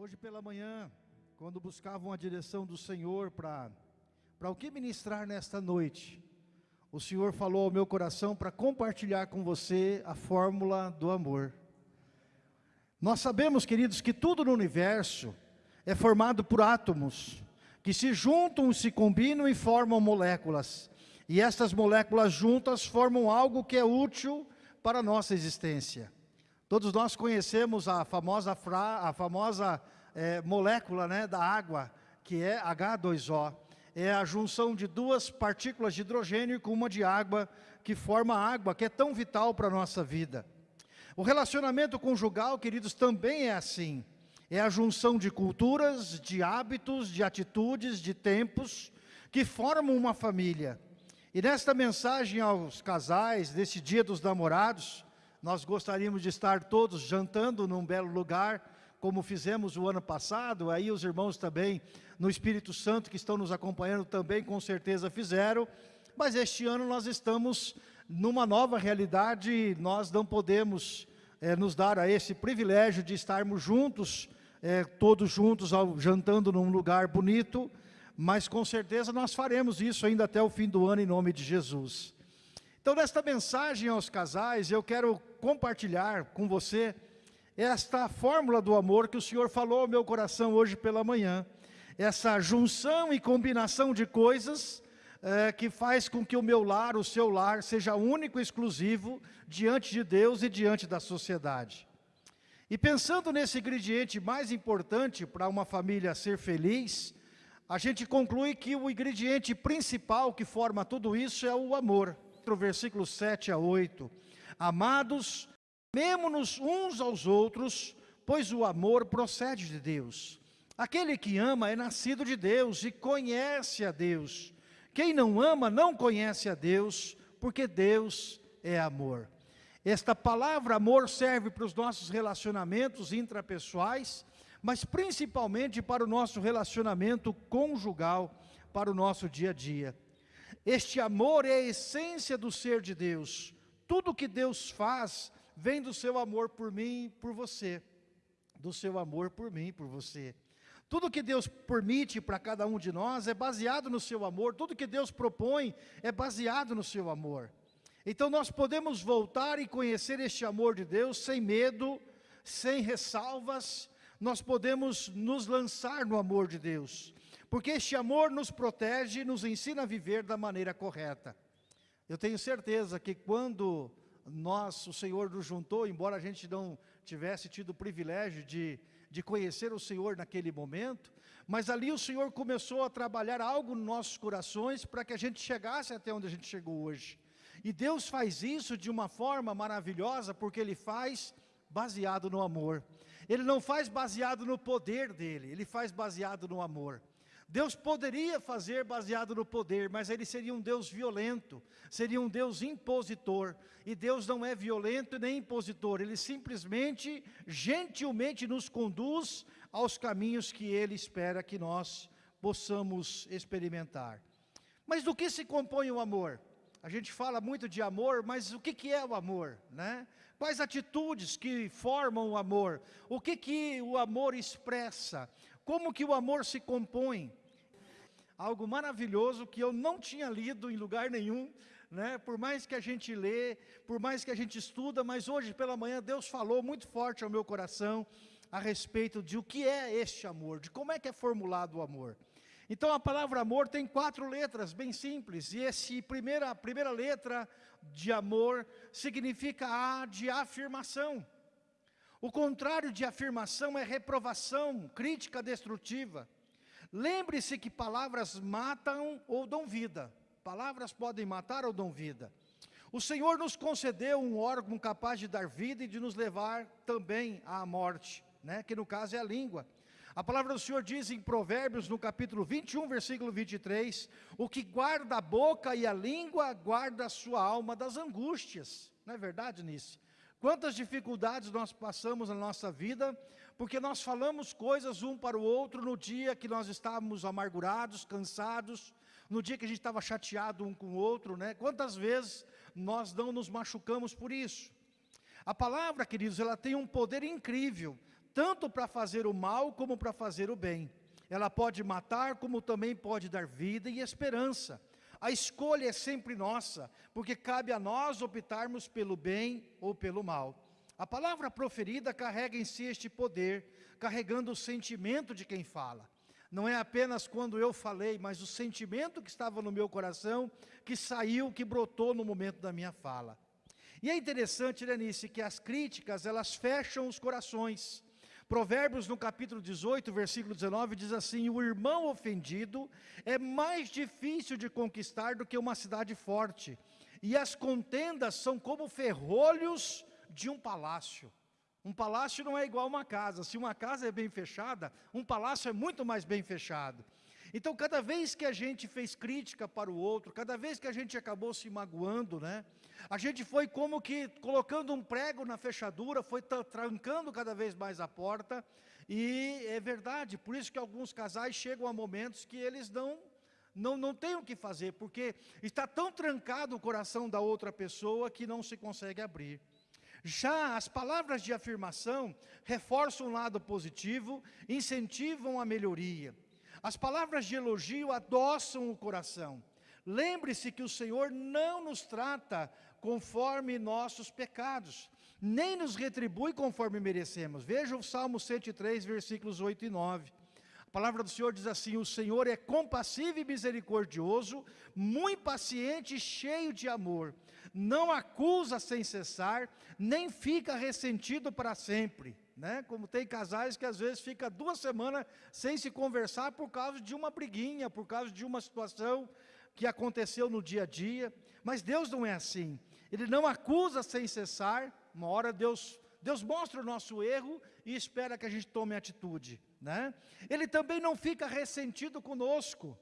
Hoje pela manhã, quando buscavam a direção do Senhor para para o que ministrar nesta noite, o Senhor falou ao meu coração para compartilhar com você a fórmula do amor. Nós sabemos, queridos, que tudo no universo é formado por átomos, que se juntam, se combinam e formam moléculas. E estas moléculas juntas formam algo que é útil para a nossa existência. Todos nós conhecemos a famosa, fra, a famosa é, molécula né, da água, que é H2O. É a junção de duas partículas de hidrogênio com uma de água, que forma a água, que é tão vital para a nossa vida. O relacionamento conjugal, queridos, também é assim. É a junção de culturas, de hábitos, de atitudes, de tempos, que formam uma família. E nesta mensagem aos casais, desse dia dos namorados, nós gostaríamos de estar todos jantando num belo lugar, como fizemos o ano passado, aí os irmãos também no Espírito Santo que estão nos acompanhando também com certeza fizeram, mas este ano nós estamos numa nova realidade, nós não podemos é, nos dar a esse privilégio de estarmos juntos, é, todos juntos, ao, jantando num lugar bonito, mas com certeza nós faremos isso ainda até o fim do ano em nome de Jesus. Então, nesta mensagem aos casais, eu quero compartilhar com você esta fórmula do amor que o Senhor falou ao meu coração hoje pela manhã. Essa junção e combinação de coisas é, que faz com que o meu lar, o seu lar, seja único e exclusivo diante de Deus e diante da sociedade. E pensando nesse ingrediente mais importante para uma família ser feliz, a gente conclui que o ingrediente principal que forma tudo isso é o amor versículo 7 a 8. Amados, amemo-nos uns aos outros, pois o amor procede de Deus. Aquele que ama é nascido de Deus e conhece a Deus. Quem não ama não conhece a Deus, porque Deus é amor. Esta palavra amor serve para os nossos relacionamentos intrapessoais, mas principalmente para o nosso relacionamento conjugal, para o nosso dia a dia. Este amor é a essência do ser de Deus. Tudo que Deus faz vem do seu amor por mim por você. Do seu amor por mim por você. Tudo que Deus permite para cada um de nós é baseado no seu amor. Tudo que Deus propõe é baseado no seu amor. Então nós podemos voltar e conhecer este amor de Deus sem medo, sem ressalvas. Nós podemos nos lançar no amor de Deus porque este amor nos protege e nos ensina a viver da maneira correta. Eu tenho certeza que quando nós, o Senhor nos juntou, embora a gente não tivesse tido o privilégio de, de conhecer o Senhor naquele momento, mas ali o Senhor começou a trabalhar algo nos nossos corações para que a gente chegasse até onde a gente chegou hoje. E Deus faz isso de uma forma maravilhosa, porque Ele faz baseado no amor. Ele não faz baseado no poder dEle, Ele faz baseado no amor. Deus poderia fazer baseado no poder, mas ele seria um Deus violento, seria um Deus impositor. E Deus não é violento nem impositor, ele simplesmente, gentilmente nos conduz aos caminhos que ele espera que nós possamos experimentar. Mas do que se compõe o amor? A gente fala muito de amor, mas o que, que é o amor? Né? Quais atitudes que formam o amor? O que, que o amor expressa? Como que o amor se compõe? Algo maravilhoso que eu não tinha lido em lugar nenhum, né? por mais que a gente lê, por mais que a gente estuda, mas hoje pela manhã Deus falou muito forte ao meu coração a respeito de o que é este amor, de como é que é formulado o amor. Então a palavra amor tem quatro letras, bem simples, e esse primeira, a primeira letra de amor significa A de afirmação. O contrário de afirmação é reprovação, crítica destrutiva. Lembre-se que palavras matam ou dão vida. Palavras podem matar ou dão vida. O Senhor nos concedeu um órgão capaz de dar vida e de nos levar também à morte, né? que no caso é a língua. A palavra do Senhor diz em Provérbios, no capítulo 21, versículo 23, o que guarda a boca e a língua, guarda a sua alma das angústias. Não é verdade, Nice? Quantas dificuldades nós passamos na nossa vida, porque nós falamos coisas um para o outro no dia que nós estávamos amargurados, cansados, no dia que a gente estava chateado um com o outro, né? Quantas vezes nós não nos machucamos por isso? A palavra, queridos, ela tem um poder incrível, tanto para fazer o mal como para fazer o bem. Ela pode matar, como também pode dar vida e esperança. A escolha é sempre nossa, porque cabe a nós optarmos pelo bem ou pelo mal. A palavra proferida carrega em si este poder, carregando o sentimento de quem fala. Não é apenas quando eu falei, mas o sentimento que estava no meu coração, que saiu, que brotou no momento da minha fala. E é interessante, Lenice, que as críticas, elas fecham os corações. Provérbios no capítulo 18, versículo 19, diz assim, o irmão ofendido é mais difícil de conquistar do que uma cidade forte, e as contendas são como ferrolhos de um palácio. Um palácio não é igual uma casa, se uma casa é bem fechada, um palácio é muito mais bem fechado. Então, cada vez que a gente fez crítica para o outro, cada vez que a gente acabou se magoando, né? A gente foi como que colocando um prego na fechadura, foi trancando cada vez mais a porta, e é verdade, por isso que alguns casais chegam a momentos que eles não não, não têm o que fazer, porque está tão trancado o coração da outra pessoa que não se consegue abrir. Já as palavras de afirmação reforçam o lado positivo, incentivam a melhoria. As palavras de elogio adoçam o coração. Lembre-se que o Senhor não nos trata conforme nossos pecados, nem nos retribui conforme merecemos. Veja o Salmo 103, versículos 8 e 9. A palavra do Senhor diz assim, o Senhor é compassivo e misericordioso, muito paciente e cheio de amor. Não acusa sem cessar, nem fica ressentido para sempre né? Como tem casais que às vezes fica duas semanas sem se conversar por causa de uma briguinha, por causa de uma situação que aconteceu no dia a dia. Mas Deus não é assim. Ele não acusa sem cessar. Uma hora Deus, Deus mostra o nosso erro e espera que a gente tome atitude, né? Ele também não fica ressentido conosco.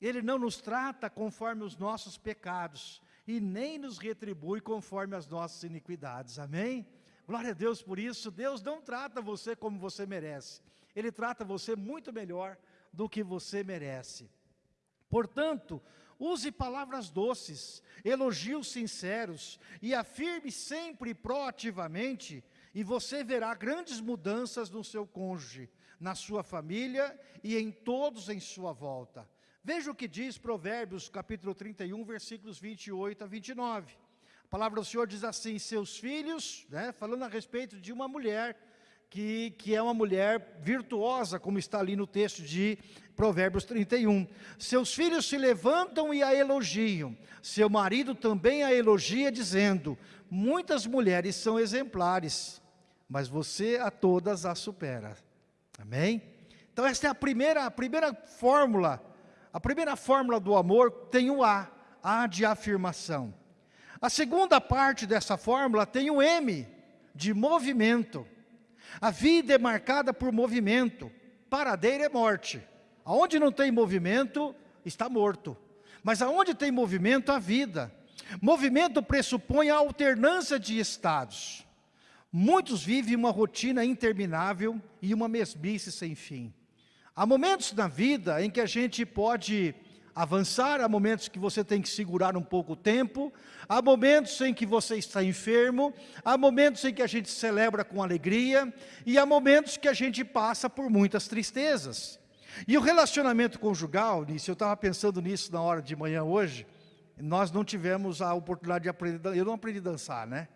Ele não nos trata conforme os nossos pecados e nem nos retribui conforme as nossas iniquidades. Amém? Glória a Deus por isso. Deus não trata você como você merece. Ele trata você muito melhor do que você merece. Portanto, use palavras doces, elogios sinceros e afirme sempre proativamente e você verá grandes mudanças no seu cônjuge, na sua família e em todos em sua volta. Veja o que diz Provérbios capítulo 31, versículos 28 a 29. A palavra do Senhor diz assim, seus filhos, né, falando a respeito de uma mulher, que, que é uma mulher virtuosa, como está ali no texto de Provérbios 31. Seus filhos se levantam e a elogiam, seu marido também a elogia, dizendo, muitas mulheres são exemplares, mas você a todas a supera. Amém? Então esta é a primeira, a primeira fórmula, a primeira fórmula do amor tem o A, A de afirmação. A segunda parte dessa fórmula tem o M, de movimento. A vida é marcada por movimento, paradeira é morte. Aonde não tem movimento, está morto. Mas aonde tem movimento, há vida. Movimento pressupõe a alternância de estados. Muitos vivem uma rotina interminável e uma mesmice sem fim. Há momentos na vida em que a gente pode avançar, há momentos que você tem que segurar um pouco o tempo, há momentos em que você está enfermo, há momentos em que a gente celebra com alegria, e há momentos que a gente passa por muitas tristezas. E o relacionamento conjugal, nisso, eu estava pensando nisso na hora de manhã hoje, nós não tivemos a oportunidade de aprender, eu não aprendi a dançar, né?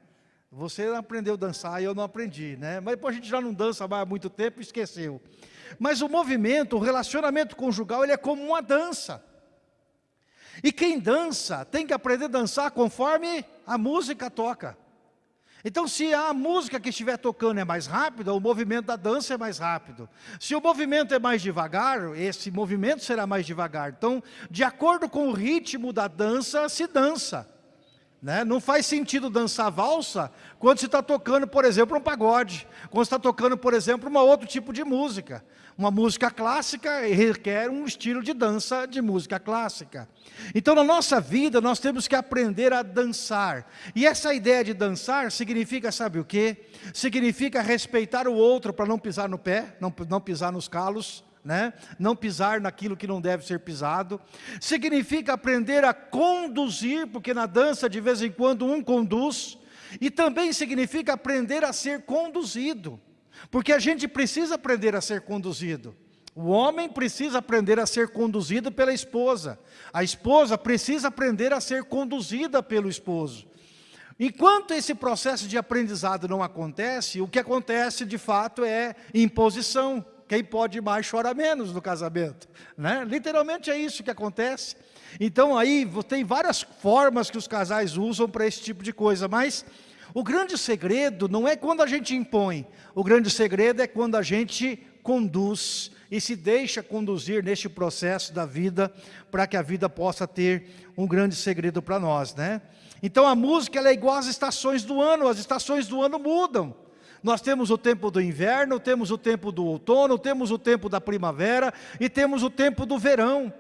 Você aprendeu a dançar e eu não aprendi, né? Mas depois a gente já não dança mais há muito tempo e esqueceu. Mas o movimento, o relacionamento conjugal, ele é como uma dança. E quem dança tem que aprender a dançar conforme a música toca. Então, se a música que estiver tocando é mais rápida, o movimento da dança é mais rápido. Se o movimento é mais devagar, esse movimento será mais devagar. Então, de acordo com o ritmo da dança, se dança. Né? Não faz sentido dançar valsa quando você está tocando, por exemplo, um pagode. Quando está tocando, por exemplo, um outro tipo de música. Uma música clássica requer um estilo de dança de música clássica. Então, na nossa vida, nós temos que aprender a dançar. E essa ideia de dançar significa, sabe o quê? Significa respeitar o outro para não pisar no pé, não, não pisar nos calos, né? não pisar naquilo que não deve ser pisado. Significa aprender a conduzir, porque na dança de vez em quando um conduz. E também significa aprender a ser conduzido. Porque a gente precisa aprender a ser conduzido. O homem precisa aprender a ser conduzido pela esposa. A esposa precisa aprender a ser conduzida pelo esposo. Enquanto esse processo de aprendizado não acontece, o que acontece de fato é imposição. Quem pode mais chora menos no casamento. Né? Literalmente é isso que acontece. Então aí tem várias formas que os casais usam para esse tipo de coisa, mas o grande segredo não é quando a gente impõe, o grande segredo é quando a gente conduz e se deixa conduzir neste processo da vida, para que a vida possa ter um grande segredo para nós, né? Então a música é igual às estações do ano, as estações do ano mudam. Nós temos o tempo do inverno, temos o tempo do outono, temos o tempo da primavera e temos o tempo do verão.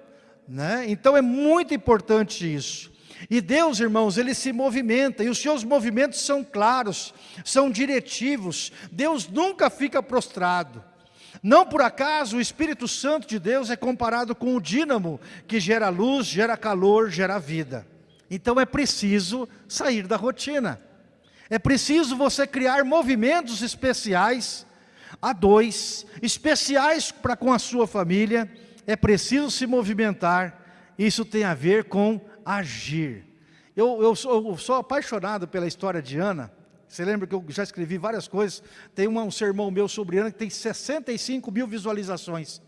Né? Então é muito importante isso. E Deus, irmãos, Ele se movimenta, e os seus movimentos são claros, são diretivos. Deus nunca fica prostrado. Não por acaso o Espírito Santo de Deus é comparado com o dínamo que gera luz, gera calor, gera vida. Então é preciso sair da rotina. É preciso você criar movimentos especiais a dois, especiais para com a sua família. É preciso se movimentar. Isso tem a ver com agir. Eu, eu, sou, eu sou apaixonado pela história de Ana. Você lembra que eu já escrevi várias coisas? Tem uma, um sermão meu sobre Ana que tem 65 mil visualizações.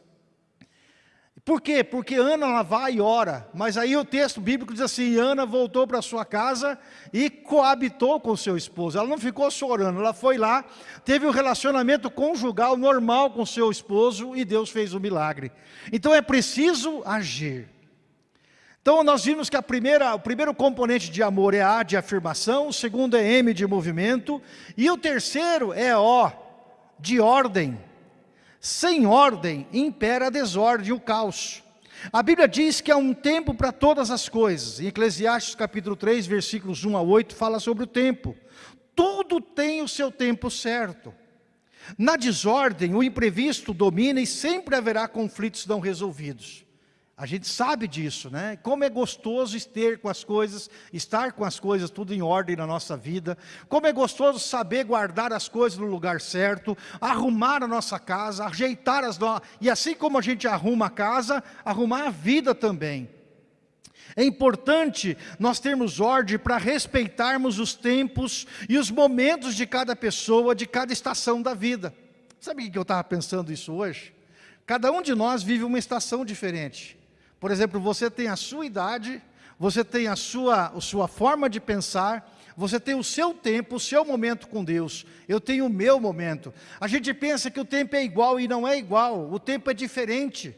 Por quê? Porque Ana ela vai e ora, mas aí o texto bíblico diz assim, Ana voltou para sua casa e coabitou com seu esposo, ela não ficou só orando, ela foi lá, teve um relacionamento conjugal normal com seu esposo e Deus fez o um milagre. Então é preciso agir. Então nós vimos que a primeira, o primeiro componente de amor é A de afirmação, o segundo é M de movimento, e o terceiro é O de ordem. Sem ordem impera a desordem o caos. A Bíblia diz que há um tempo para todas as coisas. Em Eclesiastes capítulo 3, versículos 1 a 8, fala sobre o tempo. Tudo tem o seu tempo certo. Na desordem, o imprevisto domina e sempre haverá conflitos não resolvidos. A gente sabe disso, né? Como é gostoso ter com as coisas, estar com as coisas tudo em ordem na nossa vida. Como é gostoso saber guardar as coisas no lugar certo, arrumar a nossa casa, ajeitar as nossas... E assim como a gente arruma a casa, arrumar a vida também. É importante nós termos ordem para respeitarmos os tempos e os momentos de cada pessoa, de cada estação da vida. Sabe o que eu estava pensando isso hoje? Cada um de nós vive uma estação diferente. Por exemplo, você tem a sua idade, você tem a sua, a sua forma de pensar, você tem o seu tempo, o seu momento com Deus. Eu tenho o meu momento. A gente pensa que o tempo é igual e não é igual, o tempo é diferente.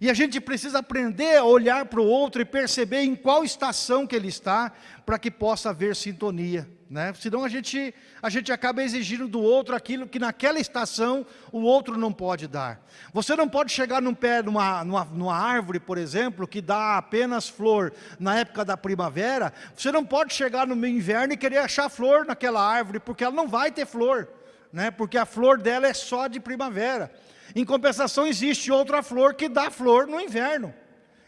E a gente precisa aprender a olhar para o outro e perceber em qual estação que ele está, para que possa haver sintonia. Né? Senão a gente, a gente acaba exigindo do outro aquilo que naquela estação o outro não pode dar. Você não pode chegar num pé, numa, numa, numa árvore, por exemplo, que dá apenas flor na época da primavera, você não pode chegar no inverno e querer achar flor naquela árvore, porque ela não vai ter flor, né? porque a flor dela é só de primavera. Em compensação, existe outra flor que dá flor no inverno.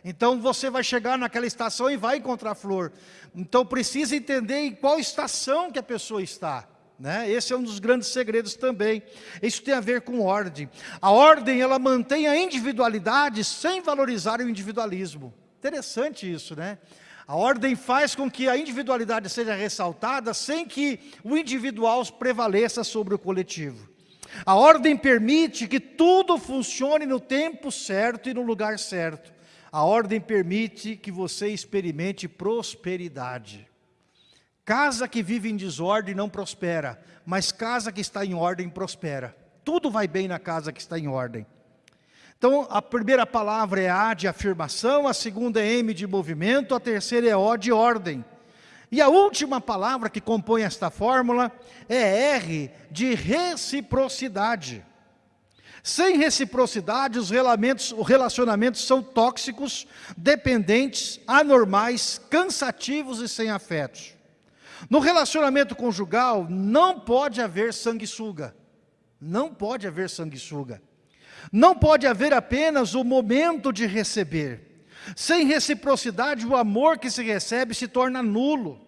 Então você vai chegar naquela estação e vai encontrar flor. Então precisa entender em qual estação que a pessoa está. Né? Esse é um dos grandes segredos também. Isso tem a ver com ordem. A ordem, ela mantém a individualidade sem valorizar o individualismo. Interessante isso, né? A ordem faz com que a individualidade seja ressaltada sem que o individual prevaleça sobre o coletivo. A ordem permite que tudo funcione no tempo certo e no lugar certo. A ordem permite que você experimente prosperidade. Casa que vive em desordem não prospera, mas casa que está em ordem prospera. Tudo vai bem na casa que está em ordem. Então, a primeira palavra é A de afirmação, a segunda é M de movimento, a terceira é O de ordem. E a última palavra que compõe esta fórmula é R de reciprocidade. Sem reciprocidade, os relacionamentos são tóxicos, dependentes, anormais, cansativos e sem afetos. No relacionamento conjugal, não pode haver sanguessuga. Não pode haver sanguessuga. Não pode haver apenas o momento de receber. Sem reciprocidade, o amor que se recebe se torna nulo.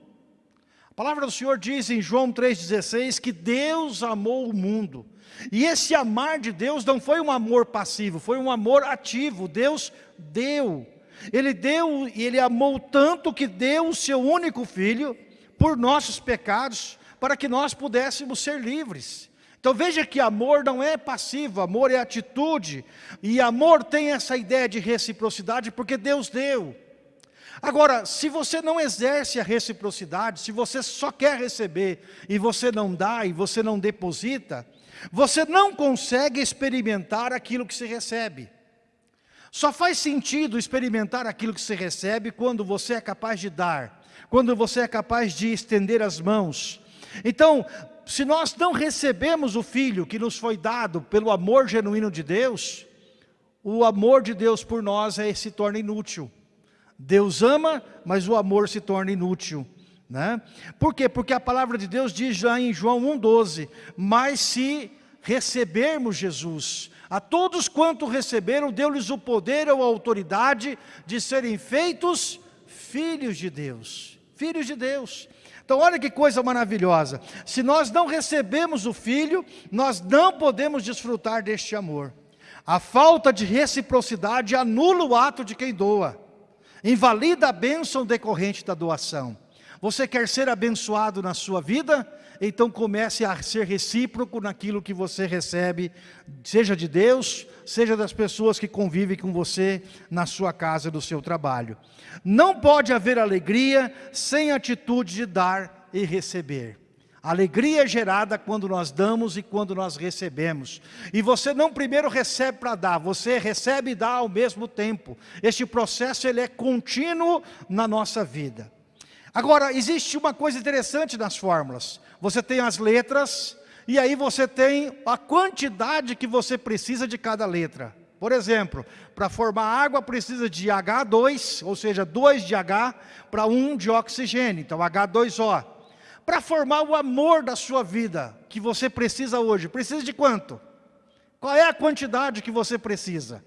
palavra do Senhor diz em João 3,16 que Deus amou o mundo. E esse amar de Deus não foi um amor passivo, foi um amor ativo. Deus deu. Ele deu e ele amou tanto que deu o seu único filho por nossos pecados, para que nós pudéssemos ser livres. Então veja que amor não é passivo, amor é atitude. E amor tem essa ideia de reciprocidade porque Deus deu. Agora, se você não exerce a reciprocidade, se você só quer receber e você não dá e você não deposita, você não consegue experimentar aquilo que se recebe. Só faz sentido experimentar aquilo que se recebe quando você é capaz de dar, quando você é capaz de estender as mãos. Então, se nós não recebemos o Filho que nos foi dado pelo amor genuíno de Deus, o amor de Deus por nós é, se torna inútil. Deus ama, mas o amor se torna inútil. Né? Por quê? Porque a palavra de Deus diz lá em João 1,12, mas se recebermos Jesus, a todos quanto receberam, deu-lhes o poder ou a autoridade de serem feitos filhos de Deus. Filhos de Deus. Então olha que coisa maravilhosa. Se nós não recebemos o Filho, nós não podemos desfrutar deste amor. A falta de reciprocidade anula o ato de quem doa. Invalida a bênção decorrente da doação. Você quer ser abençoado na sua vida? Então comece a ser recíproco naquilo que você recebe, seja de Deus, seja das pessoas que convivem com você na sua casa, do seu trabalho. Não pode haver alegria sem atitude de dar e receber. Alegria é gerada quando nós damos e quando nós recebemos. E você não primeiro recebe para dar, você recebe e dá ao mesmo tempo. Este processo ele é contínuo na nossa vida. Agora, existe uma coisa interessante nas fórmulas. Você tem as letras, e aí você tem a quantidade que você precisa de cada letra. Por exemplo, para formar água precisa de H2, ou seja, 2 de H para 1 de oxigênio, então H2O. Para formar o amor da sua vida, que você precisa hoje, precisa de quanto? Qual é a quantidade que você precisa?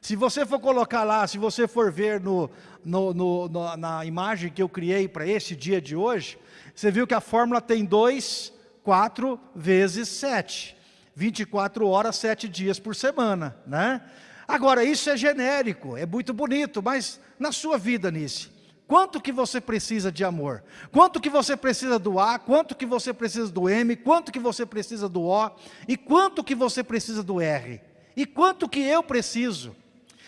Se você for colocar lá, se você for ver no, no, no, no na imagem que eu criei para esse dia de hoje, você viu que a fórmula tem 2, 4 vezes 7. 24 horas, 7 dias por semana, né? Agora, isso é genérico, é muito bonito, mas na sua vida, Nice, quanto que você precisa de amor? Quanto que você precisa do A? Quanto que você precisa do M? Quanto que você precisa do O? E quanto que você precisa do R? E quanto que eu preciso?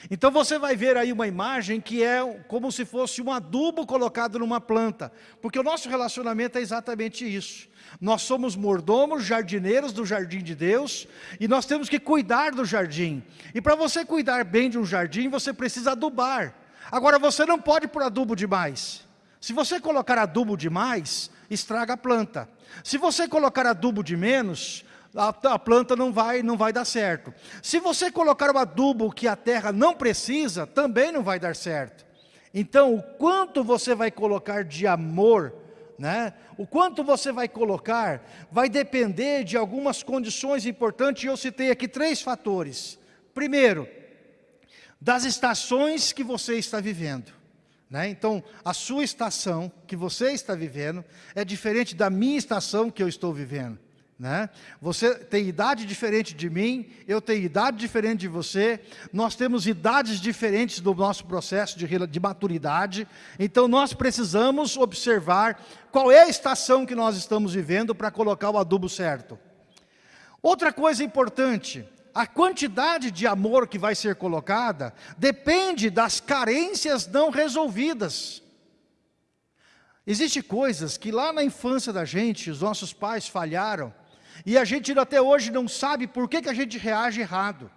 Então você vai ver aí uma imagem que é como se fosse um adubo colocado numa planta, porque o nosso relacionamento é exatamente isso. Nós somos mordomos, jardineiros do jardim de Deus, e nós temos que cuidar do jardim. E para você cuidar bem de um jardim, você precisa adubar. Agora você não pode pôr adubo demais. Se você colocar adubo demais, estraga a planta. Se você colocar adubo de menos, a, a, planta não vai, não vai dar certo. Se você colocar o adubo que a terra não precisa, também não vai dar certo. Então, o quanto você vai colocar de amor, né? o quanto você vai colocar, vai depender de algumas condições importantes, e eu citei aqui três fatores. Primeiro, das estações que você está vivendo. Né? Então, a sua estação que você está vivendo é diferente da minha estação que eu estou vivendo. Né? Você tem idade diferente de mim, eu tenho idade diferente de você, nós temos idades diferentes do nosso processo de, de maturidade, então nós precisamos observar qual é a estação que nós estamos vivendo para colocar o adubo certo. Outra coisa importante, a quantidade de amor que vai ser colocada depende das carências não resolvidas. Existem coisas que lá na infância da gente, os nossos pais falharam, e a gente até hoje não sabe por que, que a gente reage errado.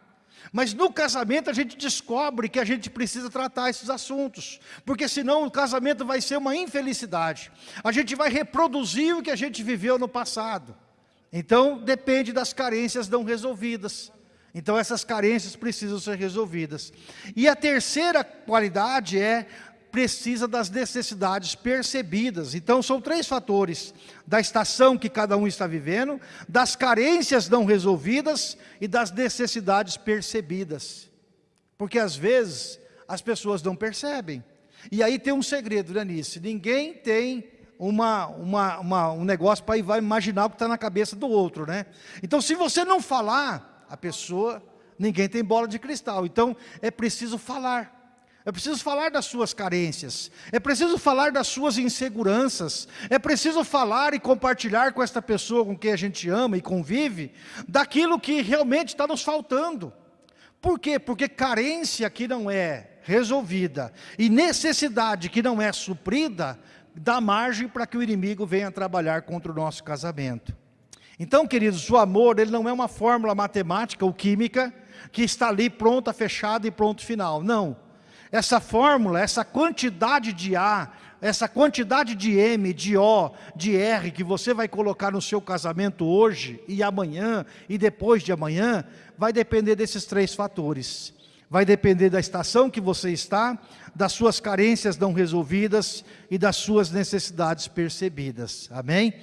Mas no casamento a gente descobre que a gente precisa tratar esses assuntos, porque senão o casamento vai ser uma infelicidade. A gente vai reproduzir o que a gente viveu no passado. Então depende das carências não resolvidas. Então essas carências precisam ser resolvidas. E a terceira qualidade é precisa das necessidades percebidas. Então, são três fatores, da estação que cada um está vivendo, das carências não resolvidas e das necessidades percebidas. Porque, às vezes, as pessoas não percebem. E aí tem um segredo, Danice, ninguém tem uma, uma, uma um negócio para vai imaginar o que está na cabeça do outro, né? Então, se você não falar, a pessoa, ninguém tem bola de cristal. Então, é preciso falar. É preciso falar das suas carências, é preciso falar das suas inseguranças, é preciso falar e compartilhar com esta pessoa com quem a gente ama e convive, daquilo que realmente está nos faltando. Por quê? Porque carência que não é resolvida e necessidade que não é suprida, dá margem para que o inimigo venha trabalhar contra o nosso casamento. Então, queridos, o amor ele não é uma fórmula matemática ou química que está ali pronta, fechada e pronto final. Não essa fórmula, essa quantidade de A, essa quantidade de M, de O, de R que você vai colocar no seu casamento hoje e amanhã e depois de amanhã, vai depender desses três fatores. Vai depender da estação que você está, das suas carências não resolvidas e das suas necessidades percebidas. Amém?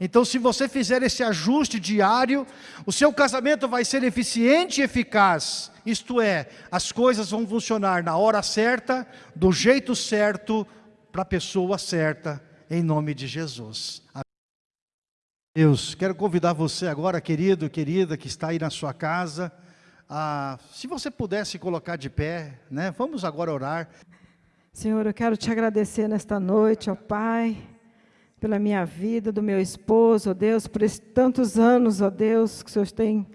Então, se você fizer esse ajuste diário, o seu casamento vai ser eficiente e eficaz. Isto é, as coisas vão funcionar na hora certa, do jeito certo, para a pessoa certa, em nome de Jesus. Deus, quero convidar você agora, querido, querida, que está aí na sua casa, a, se você pudesse colocar de pé, né? Vamos agora orar. Senhor, eu quero te agradecer nesta noite, ó Pai, pela minha vida, do meu esposo, ó Deus, por esses tantos anos, ó Deus, que o Senhor tem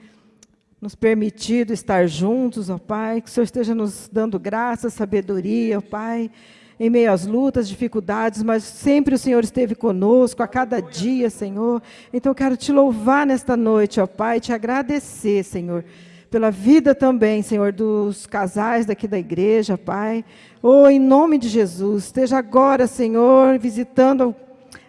nos permitido estar juntos, ó Pai, que o Senhor esteja nos dando graça, sabedoria, ó Pai, em meio às lutas, dificuldades, mas sempre o Senhor esteve conosco a cada dia, Senhor. Então eu quero te louvar nesta noite, ó Pai, te agradecer, Senhor, pela vida também, Senhor, dos casais daqui da igreja, Pai. Oh, em nome de Jesus, esteja agora, Senhor, visitando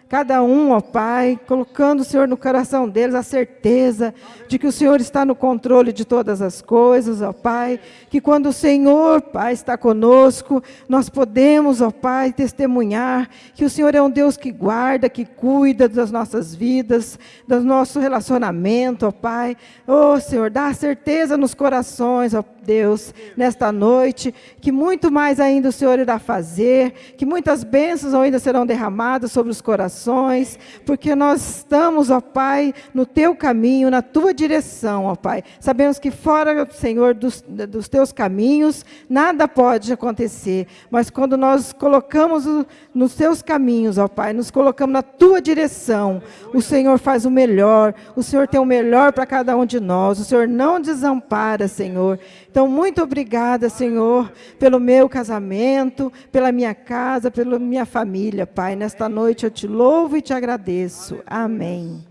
cada um, ó Pai, colocando o Senhor no coração deles a certeza de que o Senhor está no controle de todas as coisas, ó Pai, que quando o Senhor, Pai, está conosco, nós podemos, ó Pai, testemunhar que o Senhor é um Deus que guarda, que cuida das nossas vidas, do nosso relacionamento, ó Pai. Ó Senhor, dá certeza nos corações, ó Deus, nesta noite, que muito mais ainda o Senhor irá fazer, que muitas bênçãos ainda serão derramadas sobre os corações, porque nós estamos, ó Pai, no teu caminho, na tua direção, ó Pai. Sabemos que fora, Senhor, dos, dos teus caminhos, nada pode acontecer, mas quando nós colocamos o, nos teus caminhos, ó Pai, nos colocamos na tua direção, o Senhor faz o melhor, o Senhor tem o melhor para cada um de nós, o Senhor não desampara, Senhor. Então, muito obrigada, Senhor, pelo meu casamento, pela minha casa, pela minha família, Pai. Nesta noite eu te louvo e te agradeço. Amém.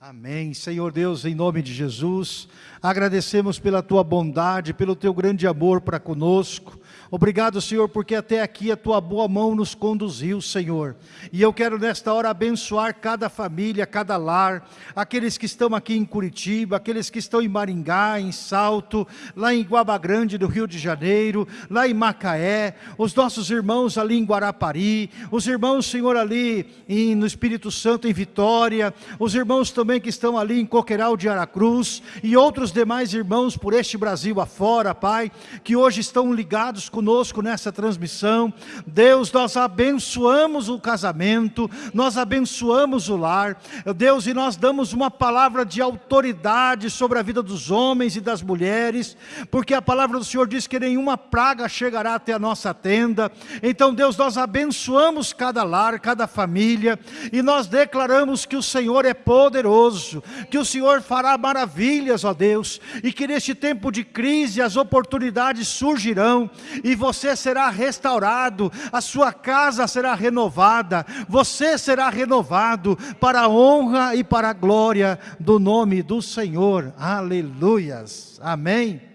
Amém. Senhor Deus, em nome de Jesus, agradecemos pela tua bondade, pelo teu grande amor para conosco. Obrigado, Senhor, porque até aqui a tua boa mão nos conduziu, Senhor. E eu quero nesta hora abençoar cada família, cada lar, aqueles que estão aqui em Curitiba, aqueles que estão em Maringá, em Salto, lá em Guaba Grande do Rio de Janeiro, lá em Macaé, os nossos irmãos ali em Guarapari, os irmãos, Senhor, ali em, no Espírito Santo em Vitória, os irmãos também que estão ali em Coqueiral de Aracruz e outros demais irmãos por este Brasil afora, Pai, que hoje estão ligados conosco nessa transmissão. Deus, nós abençoamos o casamento, nós abençoamos o lar. Deus, e nós damos uma palavra de autoridade sobre a vida dos homens e das mulheres, porque a palavra do Senhor diz que nenhuma praga chegará até a nossa tenda. Então, Deus, nós abençoamos cada lar, cada família, e nós declaramos que o Senhor é poderoso, que o Senhor fará maravilhas, ó Deus, e que neste tempo de crise as oportunidades surgirão, e você será restaurado, a sua casa será renovada, você será renovado para a honra e para a glória do nome do Senhor. Aleluias. Amém.